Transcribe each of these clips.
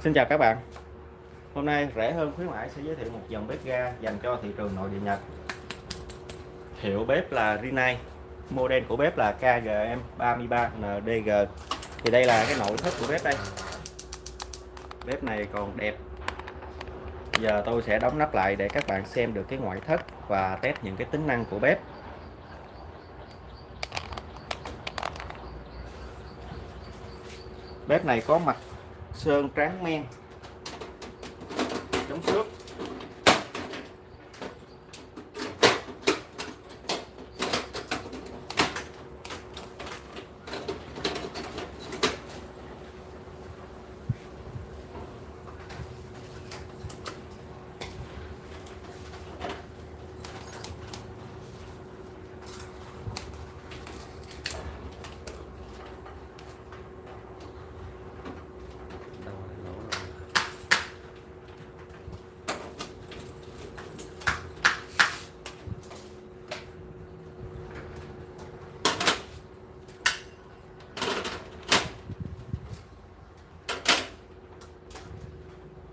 Xin chào các bạn. Hôm nay rẻ hơn khuyến mãi sẽ giới thiệu một dòng bếp ga dành cho thị trường nội địa Nhật. Hiệu bếp là Rinnai, Model của bếp là KGM33NDG Thì đây là cái nội thất của bếp đây. Bếp này còn đẹp. Giờ tôi sẽ đóng nắp lại để các bạn xem được cái ngoại thất và test những cái tính năng của bếp. Bếp này có mặt sơn tráng men. Chống xước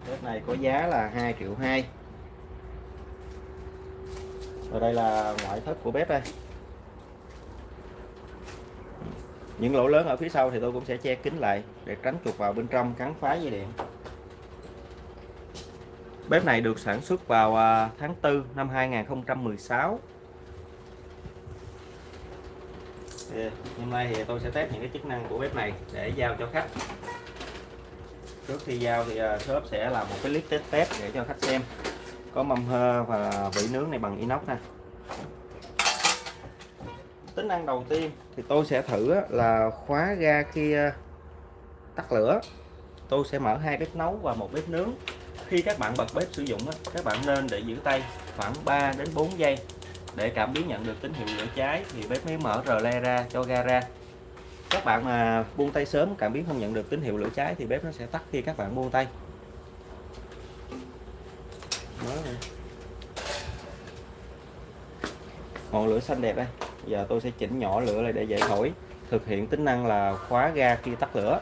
bếp này có giá là 2 triệu 2 và đây là ngoại thất của bếp đây. Những lỗ lớn ở phía sau thì tôi cũng sẽ che kín lại để tránh chuột vào bên trong cắn phá dây điện. Bếp này được sản xuất vào à, tháng 4 năm 2016 thì hôm nay thì tôi sẽ test những cái chức năng của bếp này để giao cho khách trước khi giao thì à, shop sẽ làm một cái clip test test để cho khách xem có mâm hơ và vỉ nướng này bằng inox nè tính năng đầu tiên thì tôi sẽ thử là khóa ga khi tắt lửa. Tôi sẽ mở hai bếp nấu và một bếp nướng. Khi các bạn bật bếp sử dụng các bạn nên để giữ tay khoảng 3 đến 4 giây để cảm biến nhận được tín hiệu lửa cháy thì bếp mới mở rờ le ra, cho ga ra các bạn mà buông tay sớm, cảm biến không nhận được tín hiệu lửa cháy thì bếp nó sẽ tắt khi các bạn buông tay. Ngọn lửa xanh đẹp đây. Giờ tôi sẽ chỉnh nhỏ lửa lại để dễ thổi. Thực hiện tính năng là khóa ga khi tắt lửa.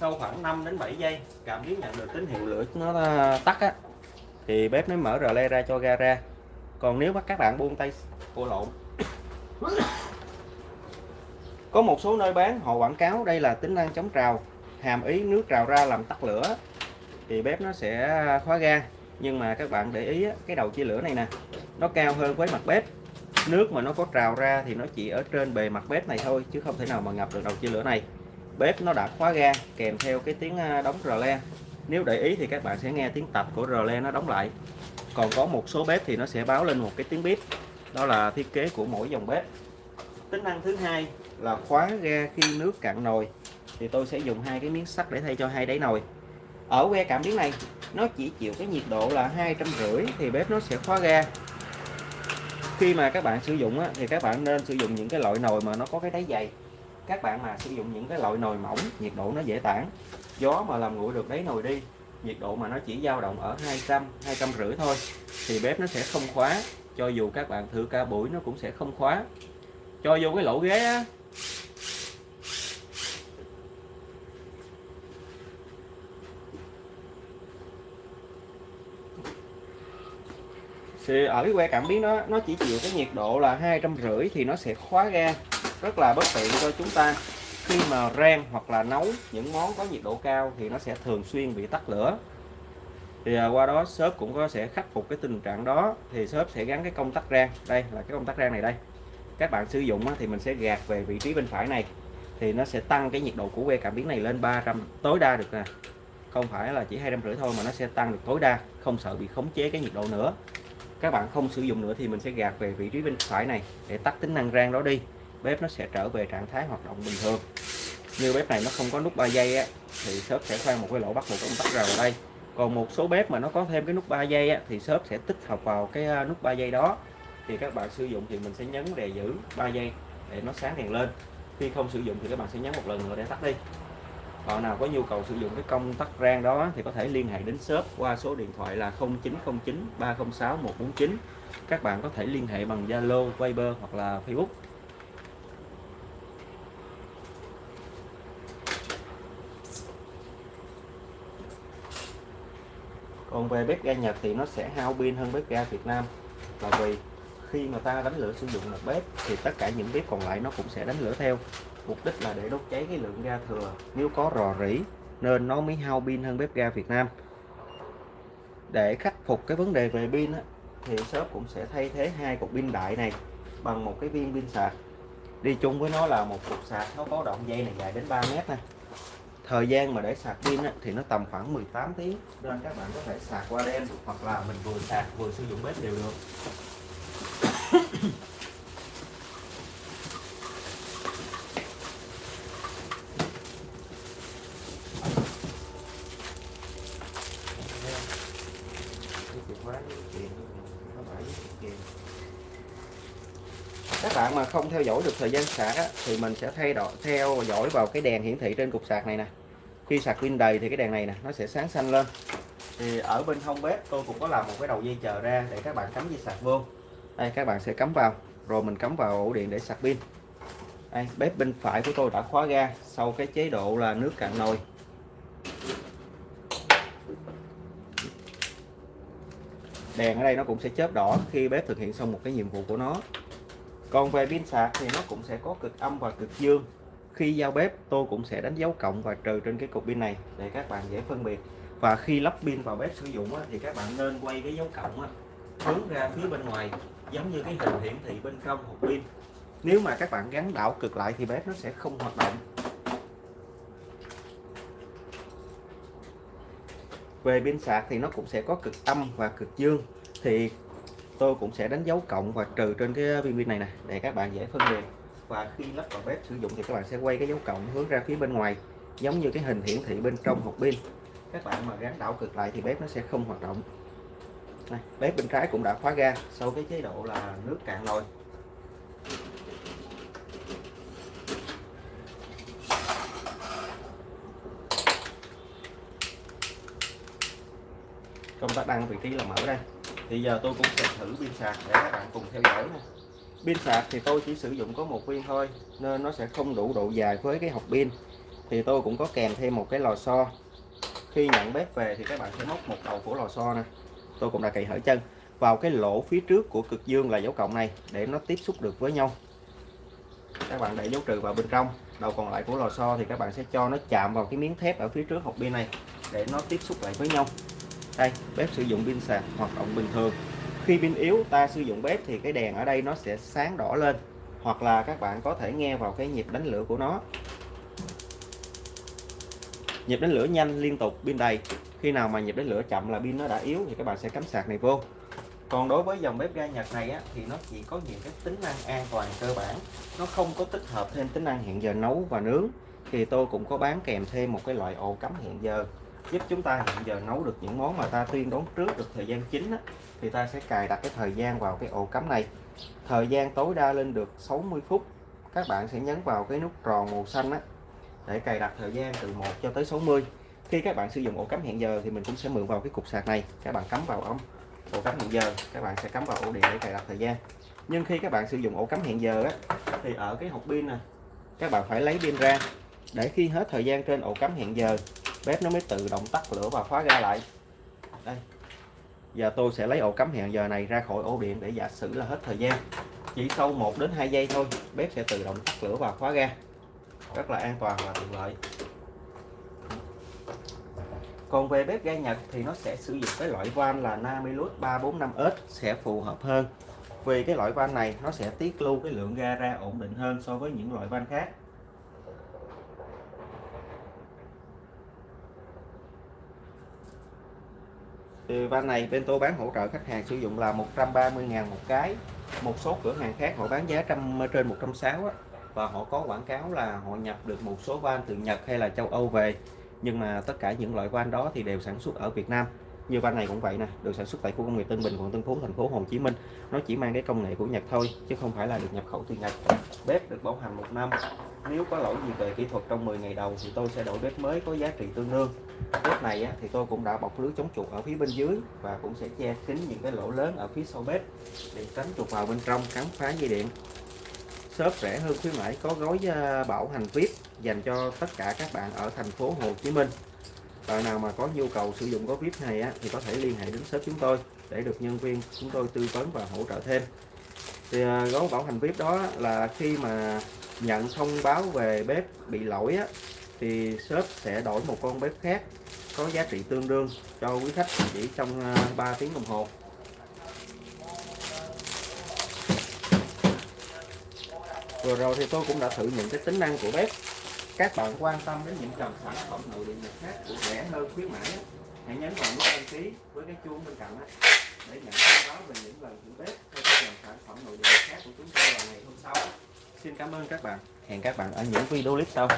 Sau khoảng 5 đến 7 giây, cảm biến nhận được tín hiệu lửa nó à, tắt á, thì bếp mới mở rờ le ra cho ga ra còn nếu mà các bạn buông tay cô lộn. Có một số nơi bán, họ quảng cáo đây là tính năng chống trào, hàm ý nước trào ra làm tắt lửa, thì bếp nó sẽ khóa ga nhưng mà các bạn để ý cái đầu chia lửa này nè, nó cao hơn với mặt bếp. Nước mà nó có trào ra thì nó chỉ ở trên bề mặt bếp này thôi, chứ không thể nào mà ngập được đầu chia lửa này. Bếp nó đã khóa ga kèm theo cái tiếng à, đóng rờ le. Nếu để ý thì các bạn sẽ nghe tiếng tập của rờ le nó đóng lại còn có một số bếp thì nó sẽ báo lên một cái tiếng bếp đó là thiết kế của mỗi dòng bếp. Tính năng thứ hai là khóa ga khi nước cạn nồi. Thì tôi sẽ dùng hai cái miếng sắt để thay cho hai đáy nồi. Ở que cảm biến này nó chỉ chịu cái nhiệt độ là hai trăm rưỡi thì bếp nó sẽ khóa ga. Khi mà các bạn sử dụng á, thì các bạn nên sử dụng những cái loại nồi mà nó có cái đáy dày. Các bạn mà sử dụng những cái loại nồi mỏng nhiệt độ nó dễ tản. Gió mà làm nguội được đáy nồi đi nhiệt độ mà nó chỉ dao động ở 200 200 rưỡi thôi, thì bếp nó sẽ không khóa. Cho dù các bạn thử ca buổi nó cũng sẽ không khóa. Cho vô cái lỗ ghế á. Thì ở cái que cảm biến đó, nó chỉ chịu cái nhiệt độ là hai trăm rưỡi thì nó sẽ khóa ga. Rất là bất tiện cho chúng ta khi mà rang hoặc là nấu những món có nhiệt độ cao thì nó sẽ thường xuyên bị tắt lửa. Thì à, qua đó shop cũng có sẽ khắc phục cái tình trạng đó, thì shop sẽ gắn cái công tắc rang. Đây là cái công tắc rang này đây. Các bạn sử dụng thì mình sẽ gạt về vị trí bên phải này, thì nó sẽ tăng cái nhiệt độ của que cảm biến này lên 300 tối đa được nè. Không phải là chỉ hai trăm rưỡi thôi mà nó sẽ tăng được tối đa, không sợ bị khống chế cái nhiệt độ nữa. Các bạn không sử dụng nữa thì mình sẽ gạt về vị trí bên phải này để tắt tính năng rang đó đi bếp nó sẽ trở về trạng thái hoạt động bình thường. Như bếp này nó không có nút 3 giây á, thì shop sẽ khoan một cái lỗ bắt một công tắc rào vào đây. Còn một số bếp mà nó có thêm cái nút 3 giây á, thì shop sẽ tích hợp vào cái à, nút 3 giây đó. Thì các bạn sử dụng thì mình sẽ nhấn đè giữ 3 giây để nó sáng đèn lên. Khi không sử dụng thì các bạn sẽ nhấn một lần nữa để tắt đi. Bạn nào có nhu cầu sử dụng cái công tắc rang đó thì có thể liên hệ đến shop qua số điện thoại là 0909 306 149 các bạn có thể liên hệ bằng Zalo, Viber hoặc là Facebook. Còn về bếp ga Nhật thì nó sẽ hao pin hơn bếp ga Việt Nam. Là vì khi mà ta đánh lửa sử dụng một bếp thì tất cả những bếp còn lại nó cũng sẽ đánh lửa theo. Mục đích là để đốt cháy cái lượng ga thừa. Nếu có rò rỉ nên nó mới hao pin hơn bếp ga Việt Nam. Để khắc phục cái vấn đề về pin á, thì shop cũng sẽ thay thế hai cục pin đại này bằng một cái viên pin sạc. Đi chung với nó là một cục sạc nó có đoạn dây này dài đến 3 mét này thời gian mà để sạc pin á, thì nó tầm khoảng 18 tiếng. Nên các bạn có thể sạc qua đêm hoặc là mình vừa sạc vừa sử dụng bếp đều được các bạn mà không theo dõi được thời gian sạc á, thì mình sẽ thay đổi theo dõi vào cái đèn hiển thị trên cục sạc này nè. Khi sạc pin đầy thì cái đèn này nè nó sẽ sáng xanh lên. Thì ở bên hông bếp tôi cũng có làm một cái đầu dây chờ ra để các bạn cắm dây sạc vô. Đây các bạn sẽ cắm vào rồi mình cắm vào ổ điện để sạc pin. Đây, bếp bên phải của tôi đã khóa ga sau cái chế độ là nước cạn nồi. Đèn ở đây nó cũng sẽ chớp đỏ khi bếp thực hiện xong một cái nhiệm vụ của nó còn về pin sạc thì nó cũng sẽ có cực âm và cực dương. Khi giao bếp, tôi cũng sẽ đánh dấu cộng và trừ trên cái cục pin này để các bạn dễ phân biệt. Và khi lắp pin vào bếp sử dụng thì các bạn nên quay cái dấu cộng hướng ra phía bên ngoài, giống như cái hình hiển thị bên trong hộp pin. Nếu mà các bạn gắn đảo cực lại thì bếp nó sẽ không hoạt động. Về pin sạc thì nó cũng sẽ có cực âm và cực dương. Thì tôi cũng sẽ đánh dấu cộng và trừ trên cái viên pin này nè để các bạn dễ phân biệt. Và khi lắp vào bếp sử dụng thì các bạn sẽ quay cái dấu cộng hướng ra phía bên ngoài giống như cái hình hiển thị bên trong hộp pin. Các bạn mà gắn đảo cực lại thì bếp nó sẽ không hoạt động. Này, bếp bên trái cũng đã khóa ga sau cái chế độ là nước cạn nồi công tắc đăng vị trí là mở đây thì giờ tôi cũng sẽ thử pin sạc để các bạn cùng theo dõi nha. Pin sạc thì tôi chỉ sử dụng có một viên thôi, nên nó sẽ không đủ độ dài với cái hộp pin. Thì tôi cũng có kèm thêm một cái lò xo. Khi nhận bếp về thì các bạn sẽ móc một đầu của lò xo nè. Tôi cũng đã cậy hở chân vào cái lỗ phía trước của cực dương là dấu cộng này để nó tiếp xúc được với nhau. Các bạn để dấu trừ vào bên trong, đầu còn lại của lò xo thì các bạn sẽ cho nó chạm vào cái miếng thép ở phía trước hộp pin này để nó tiếp xúc lại với nhau đây bếp sử dụng pin sạc hoạt động bình thường. Khi pin yếu ta sử dụng bếp thì cái đèn ở đây nó sẽ sáng đỏ lên hoặc là các bạn có thể nghe vào cái nhịp đánh lửa của nó. Nhịp đánh lửa nhanh liên tục pin đầy. Khi nào mà nhịp đánh lửa chậm là pin nó đã yếu thì các bạn sẽ cắm sạc này vô. Còn đối với dòng bếp ga Nhật này á, thì nó chỉ có những cái tính năng an toàn cơ bản. Nó không có tích hợp thêm tính năng hẹn giờ nấu và nướng. Thì tôi cũng có bán kèm thêm một cái loại ổ cắm hẹn giờ giúp chúng ta hiện giờ nấu được những món mà ta tuyên đoán trước được thời gian chính á, thì ta sẽ cài đặt cái thời gian vào cái ổ cắm này. Thời gian tối đa lên được 60 phút. Các bạn sẽ nhấn vào cái nút tròn màu xanh á, để cài đặt thời gian từ 1 cho tới 60 khi các bạn sử dụng ổ cắm hẹn giờ thì mình cũng sẽ mượn vào cái cục sạc này. Các bạn cắm vào ống ổ cắm hẹn giờ các bạn sẽ cắm vào ổ điện để cài đặt thời gian. Nhưng khi các bạn sử dụng ổ cắm hẹn giờ á, thì ở cái hộp pin này các bạn phải lấy pin ra. Để khi hết thời gian trên ổ cắm hẹn giờ bếp nó mới tự động tắt lửa và khóa ga lại. Đây. Giờ tôi sẽ lấy ổ cắm hẹn giờ này ra khỏi ổ điện để giả sử là hết thời gian. Chỉ sau 1 đến 2 giây thôi, bếp sẽ tự động tắt lửa và khóa ga. Rất là an toàn và tiện lợi. Còn về bếp ga Nhật thì nó sẽ sử dụng cái loại van là Namilus 345S sẽ phù hợp hơn. Vì cái loại van này nó sẽ tiết lưu cái lượng ga ra ổn định hơn so với những loại van khác. Thì van này, bên tôi bán hỗ trợ khách hàng sử dụng là 130.000 một cái. Một số cửa hàng khác họ bán giá trăm, trên 160 á. Và họ có quảng cáo là họ nhập được một số van từ Nhật hay là châu Âu về. Nhưng mà tất cả những loại van đó thì đều sản xuất ở Việt Nam. Như van này cũng vậy nè, được sản xuất tại khu công nghiệp Tân Bình, quận Tân Phú, thành phố Hồ Chí Minh. Nó chỉ mang cái công nghệ của Nhật thôi, chứ không phải là được nhập khẩu từ Nhật. Bếp được bảo hành một năm nếu có lỗi gì về kỹ thuật trong 10 ngày đầu thì tôi sẽ đổi bếp mới có giá trị tương đương. Bếp này á, thì tôi cũng đã bọc lưới chống chuột ở phía bên dưới và cũng sẽ che kín những cái lỗ lớn ở phía sau bếp để tránh chuột vào bên trong cắn phá dây điện. Shop rẻ hơn khuyến mãi có gói ờ, bảo hành VIP dành cho tất cả các bạn ở thành phố Hồ Chí Minh. Bạn nào mà có nhu cầu sử dụng gói vip này á, thì có thể liên hệ đến shop chúng tôi để được nhân viên chúng tôi tư vấn và hỗ trợ thêm thì à, gói bảo hành vip đó là khi mà nhận thông báo về bếp bị lỗi á, thì shop sẽ đổi một con bếp khác có giá trị tương đương cho quý khách chỉ trong à, 3 tiếng đồng hồ. Vừa rồi thì tôi cũng đã thử những cái tính năng của bếp. Các bạn quan tâm đến những dòng sản phẩm nội địa nhật khác của rẻ hơn khuyến mãi hãy nhấn vào nút đăng ký với cái chuông bên cạnh đó để nhận thông báo về những lần thử bếp hay các dòng sản phẩm nội địa khác của chúng tôi vào ngày hôm sau. Xin cảm ơn các bạn. Hẹn các bạn ở những video clip sau.